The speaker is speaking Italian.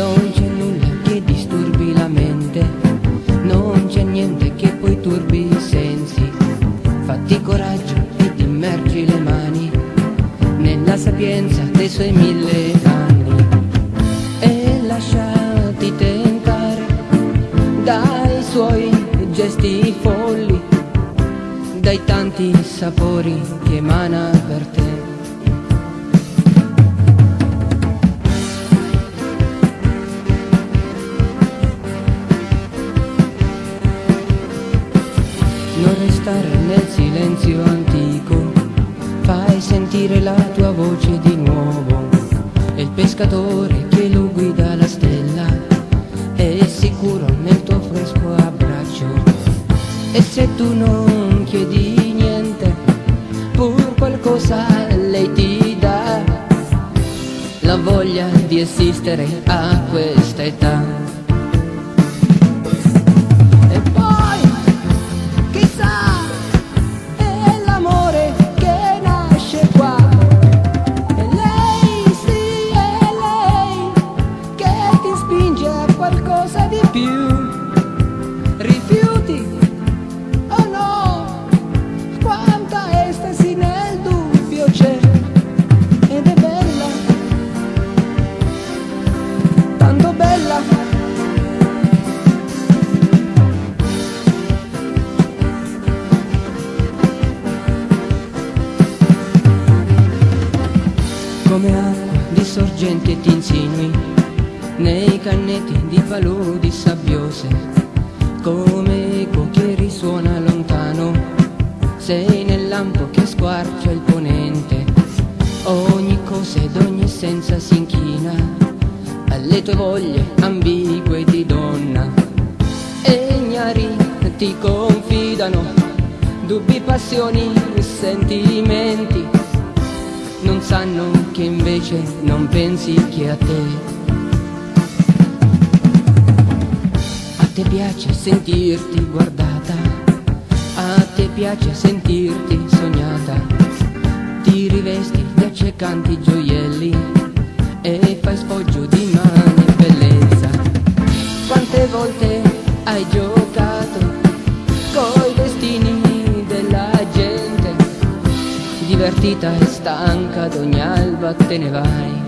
Non c'è nulla che disturbi la mente, non c'è niente che poi turbi i sensi. Fatti coraggio ed immergi le mani nella sapienza dei suoi mille anni e lasciati tentare dai suoi gesti folli, dai tanti sapori che emana per te. Restare nel silenzio antico, fai sentire la tua voce di nuovo. E il pescatore che lo guida la stella è sicuro nel tuo fresco abbraccio. E se tu non chiedi niente, pur qualcosa lei ti dà la voglia di esistere a questa età. Qualcosa di più. Rifiuti, oh no, quanta estasi nel dubbio c'è. Ed è bella, tanto bella. come acqua di sorgente ti insinui nei cannetti di paludi sabbiose, come eco che risuona lontano, sei nel lampo che squarcia il ponente, ogni cosa ed ogni essenza si inchina. Alle tue voglie ambigue di donna, e ignari ti confidano. Dubbi, passioni, sentimenti. Non sanno che invece non pensi che a te. Te piace sentirti guardata, a te piace sentirti sognata, ti rivesti di accecanti gioielli e fai sfoggio di mani e bellezza. Quante volte hai giocato coi destini della gente? divertita e stanca ad ogni alba te ne vai